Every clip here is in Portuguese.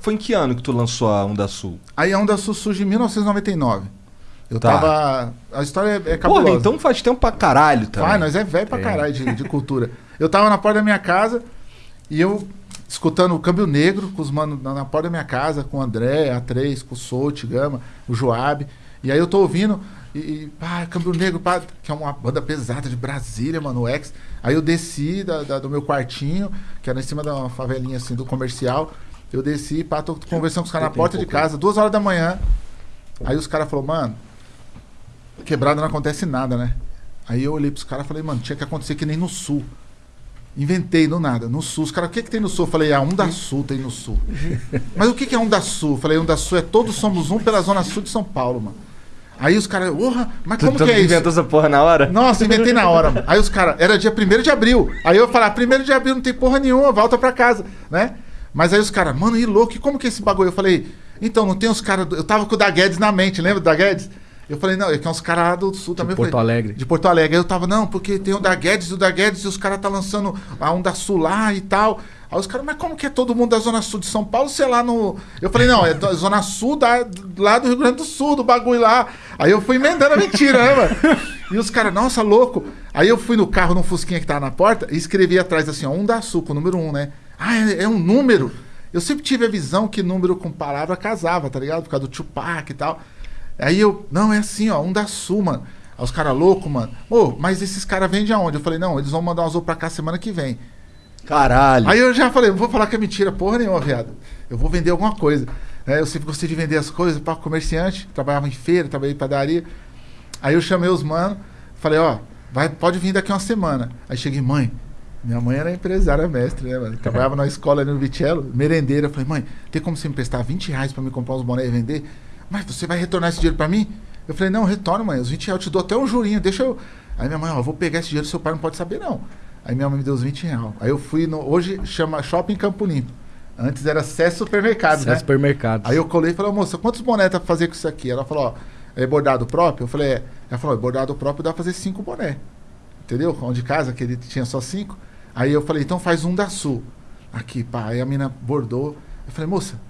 Foi em que ano que tu lançou a Onda Sul? Aí a Onda Sul surge em 1999. Eu Tá. tava. A história é, é cabulosa. Porra, então faz tempo pra caralho também. Vai, nós é velho pra caralho de, de cultura. Eu tava na porta da minha casa e eu escutando o Câmbio Negro com os manos na, na porta da minha casa, com o André, a três, com o Solt, Gama, o Joab. E aí eu tô ouvindo, e, e pá, Câmbio Negro, pá, que é uma banda pesada de Brasília, mano, o X. Aí eu desci da, da- do meu quartinho, que era em cima de uma favelinha assim do comercial. Eu desci, pá, tô conversando com os caras na porta de casa, duas horas da manhã. Aí os caras falaram, mano, quebrada não acontece nada, né? Aí eu olhei pros caras e falei, mano, tinha que acontecer que nem no sul. Inventei do nada. No sul, os caras, o que, que tem no sul? Eu falei, ah, um da sul tem no sul. Mas o que, que é um da sul? Eu falei, um da sul é todos somos um pela zona sul de São Paulo, mano. Aí os caras, porra, mas como tu que é isso? inventou essa porra na hora? Nossa, inventei na hora. mano. Aí os caras, era dia 1 de abril. Aí eu falei, ah, 1 de abril não tem porra nenhuma, volta pra casa, né? Mas aí os caras, mano, e louco, e como que é esse bagulho? Eu falei, então, não tem os caras. Eu tava com o da Guedes na mente, lembra do da Guedes? Eu falei, não, é que é uns caras lá do sul também. Eu Porto falei, Alegre. De Porto Alegre. Aí eu tava, não, porque tem o da Guedes e o da Guedes e os caras tá lançando a Onda Sul lá e tal. Aí os caras, mas como que é todo mundo da Zona Sul de São Paulo, sei lá, no. Eu falei, não, é da Zona Sul da, lá do Rio Grande do Sul, do bagulho lá. Aí eu fui emendando a mentira, né, mano? E os caras, nossa, louco. Aí eu fui no carro, no Fusquinha que tava na porta, e escrevi atrás assim, ó, Onda Sul, com o número um, né? Ah, é, é um número. Eu sempre tive a visão que número com palavra casava, tá ligado? Por causa do Tupac e tal. Aí eu, não, é assim, ó, um da Sul, mano. Aí os caras loucos, mano. Ô, mas esses caras vendem aonde? Eu falei, não, eles vão mandar um azul pra cá semana que vem. Caralho. Aí eu já falei, não vou falar que é mentira, porra nenhuma, viado. Eu vou vender alguma coisa. né? eu sempre gostei de vender as coisas para comerciante, trabalhava em feira, trabalhei em padaria. Aí eu chamei os manos, falei, ó, vai, pode vir daqui uma semana. Aí cheguei, mãe, minha mãe era empresária mestre, né, mano? Trabalhava na escola ali no Vitello, merendeira. Eu falei, mãe, tem como você me emprestar 20 reais pra me comprar uns bonés e vender? Mas você vai retornar esse dinheiro pra mim? Eu falei, não, retorno, mãe. Os 20 reais eu te dou até um jurinho, deixa eu. Aí minha mãe, ó, vou pegar esse dinheiro, seu pai não pode saber, não. Aí minha mãe me deu os 20 reais. Aí eu fui no. Hoje chama Shopping Campo Limpo. Antes era Cé Supermercado, Isso é né? supermercado. Aí eu colei e falei, moça, quantos bonés dá pra fazer com isso aqui? Ela falou, ó, é bordado próprio? Eu falei, é. Ela falou, é bordado próprio dá pra fazer cinco boné. Entendeu? Onde casa, que ele tinha só cinco. Aí eu falei, então faz um da Sul. Aqui, pá. Aí a mina bordou. Eu falei, moça,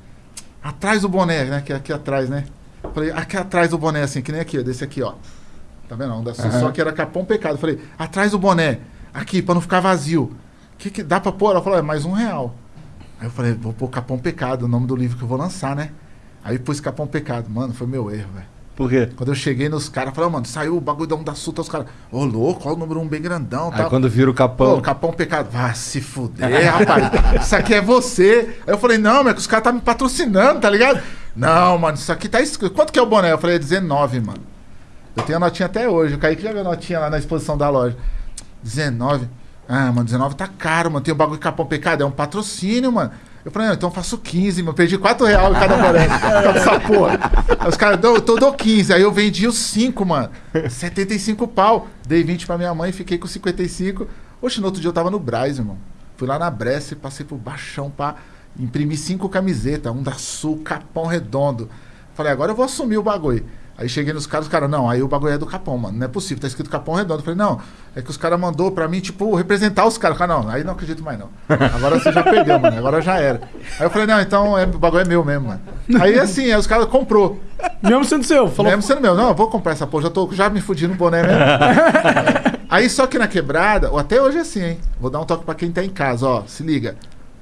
atrás do boné, né? Que é aqui atrás, né? Eu falei, aqui atrás do boné, assim, que nem aqui, ó, desse aqui, ó. Tá vendo? Um da Sul, só que era capão pecado. Eu falei, atrás do boné, aqui, pra não ficar vazio. Que que dá pra pôr? Ela falou, é mais um real. Aí eu falei, vou pôr Capão Pecado, o nome do livro que eu vou lançar, né? Aí pus Capão Pecado. Mano, foi meu erro, velho. Por quê? Quando eu cheguei nos caras, falei, "Ô, mano, saiu o bagulho da tá os caras, ô louco, olha o número um bem grandão. Aí tal. quando vira o capão. Capão Pecado. Vá se fuder, rapaz. Isso aqui é você. Aí eu falei, não, mas os caras tá me patrocinando, tá ligado? Não, mano, isso aqui tá escrito. Quanto que é o boné? Eu falei, é 19, mano. Eu tenho a notinha até hoje. O Kaique já viu a notinha lá na exposição da loja. 19. Ah, mano, 19 tá caro, mano. Tem o bagulho de Capão Pecado. É um patrocínio, mano. Eu falei, não, então eu faço 15, mano. Perdi 4 reais cada causa dessa porra. Aí os caras, "Dou- então eu dou 15. Aí eu vendi os 5, mano. 75 pau. Dei 20 pra minha mãe, fiquei com 55. Oxe, no outro dia eu tava no Braz, irmão. Fui lá na Bresse, passei por baixão pra imprimir cinco camisetas, um da Sul, Capão Redondo. Falei, agora eu vou assumir o bagulho. Aí cheguei nos caras, os caras, não, aí o bagulho é do Capão, mano. Não é possível, tá escrito Capão Redondo. Eu falei, não, é que os caras mandou pra mim, tipo, representar os caras. Cara, não, aí não acredito mais, não. Agora você já perdeu, mano. Agora já era. Aí eu falei, não, então é, o bagulho é meu mesmo, mano. Aí assim, aí os caras comprou. Mesmo sendo seu, falou. Mesmo sendo meu, não, eu vou comprar essa porra, já tô já me fudi no boné mesmo. Aí só que na quebrada, ou até hoje é assim, hein? Vou dar um toque pra quem tá em casa, ó. Se liga.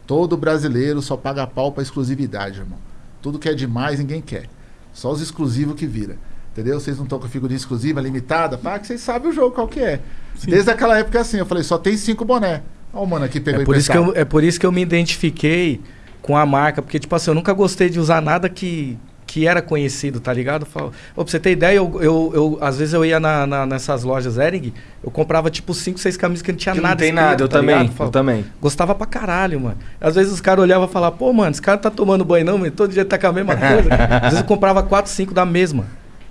Todo brasileiro só paga pau pra exclusividade, irmão. Tudo que é demais, ninguém quer. Só os exclusivos que vira. Entendeu? Vocês não estão com figurinha exclusiva, limitada, pá, que vocês sabem o jogo qual que é. Desde aquela época é assim, eu falei, só tem cinco boné. Ó, o mano aqui pegou É por, isso que eu, é por isso que eu me identifiquei com a marca, porque, tipo assim, eu nunca gostei de usar nada que, que era conhecido, tá ligado? Eu falo- pra você ter ideia, eu, eu, eu- às vezes eu ia na, na- nessas lojas Ering, eu comprava tipo 5, 6 camisas que não tinha Que nada não tem escrito, nada, eu tá também. ligado? Eu Falo, também. Gostava pra caralho, mano. Às vezes os caras olhavam e falavam, pô, mano, esse cara tá tomando banho não, mano, todo dia tá com a mesma coisa. Às vezes eu comprava 4, 5 da mesma,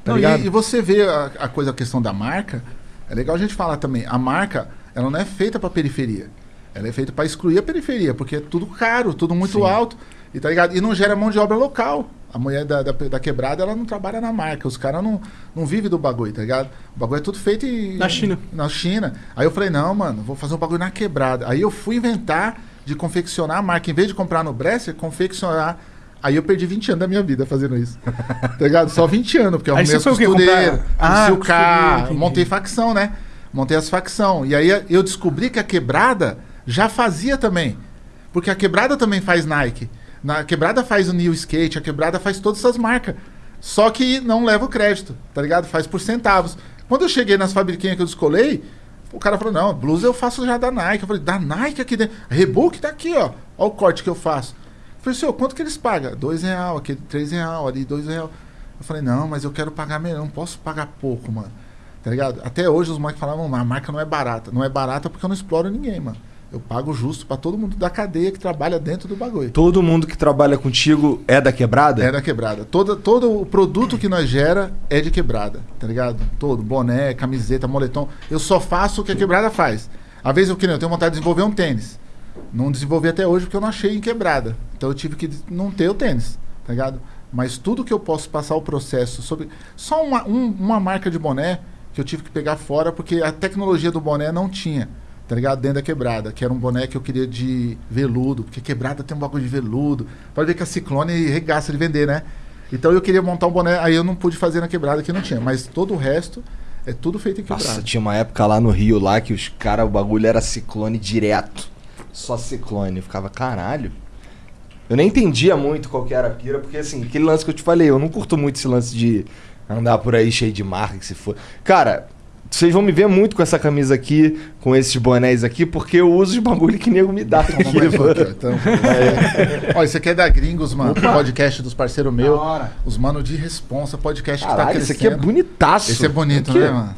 tá Não, e, e você vê a, a coisa, a questão da marca, é legal a gente falar também. A marca, ela não é feita pra periferia. Ela é feita pra excluir a periferia, porque é tudo caro, tudo muito alto. E, tá ligado? e não gera mão de obra local. A mulher da, da, da quebrada, ela não trabalha na marca. Os caras não, não vivem do bagulho, tá ligado? O bagulho é tudo feito em, Na China. Na China. Aí eu falei, não, mano, vou fazer um bagulho na quebrada. Aí eu fui inventar de confeccionar a marca. Em vez de comprar no Bresser, confeccionar Aí eu perdi 20 anos da minha vida fazendo isso. tá ligado? Só 20 anos, porque eu arrumei as costureiras, Ah, o carro, montei facção, né? Montei as facção. E aí eu descobri que a quebrada já fazia também. Porque a quebrada também faz Nike. Na a quebrada faz o New Skate, a quebrada faz todas essas marcas. Só que não leva o crédito, tá ligado? Faz por centavos. Quando eu cheguei nas fabriquinhas que eu descolei, o cara falou: não, blusa eu faço já da Nike. Eu falei, da Nike aqui dentro. Rebook tá aqui, ó. Ó o corte que eu faço. Falei, senhor, quanto que eles pagam? Dois real, aquele três real, ali dois real. Eu falei, não, mas eu quero pagar melhor, não posso pagar pouco, mano. Tá ligado? Até hoje os moleques falavam, a marca não é barata. Não é barata porque eu não exploro ninguém, mano. Eu pago justo pra todo mundo da cadeia que trabalha dentro do bagulho. Todo mundo que trabalha contigo é da quebrada? É da quebrada. Todo, todo o produto que nós gera é de quebrada, tá ligado? Todo, boné, camiseta, moletom. Eu só faço o que a quebrada faz. Às vezes eu, eu tenho vontade de desenvolver um tênis. Não desenvolvi até hoje porque eu não achei em quebrada. Então eu tive que não ter o tênis, tá ligado? Mas tudo que eu posso passar o processo sobre. Só uma, um- uma marca de boné que eu tive que pegar fora porque a tecnologia do boné não tinha, tá ligado? Dentro da quebrada, que era um boné que eu queria de veludo, porque quebrada tem um bagulho de veludo. Pode ver que a Ciclone regaça de vender, né? Então eu queria montar um boné, aí eu não pude fazer na quebrada que não tinha, mas todo o resto é tudo feito em quebrada. Nossa, tinha uma época lá no Rio lá que os caras, o bagulho era ciclone direto. Só ciclone. Eu ficava, caralho. Eu nem entendia muito qual que era a pira, porque assim, aquele lance que eu te falei, eu não curto muito esse lance de andar por aí cheio de marca, que se for. Cara, vocês vão me ver muito com essa camisa aqui, com esses bonés aqui, porque eu uso os bagulho que nego me dá. Aqui, ó. Então, Ó, esse aqui é da Gringos, mano. Podcast dos parceiros meus. Da hora. Os mano de responsa, podcast que tá Caralho, crescendo. esse aqui é bonitaço. Esse é bonito, Aqui. né, mano?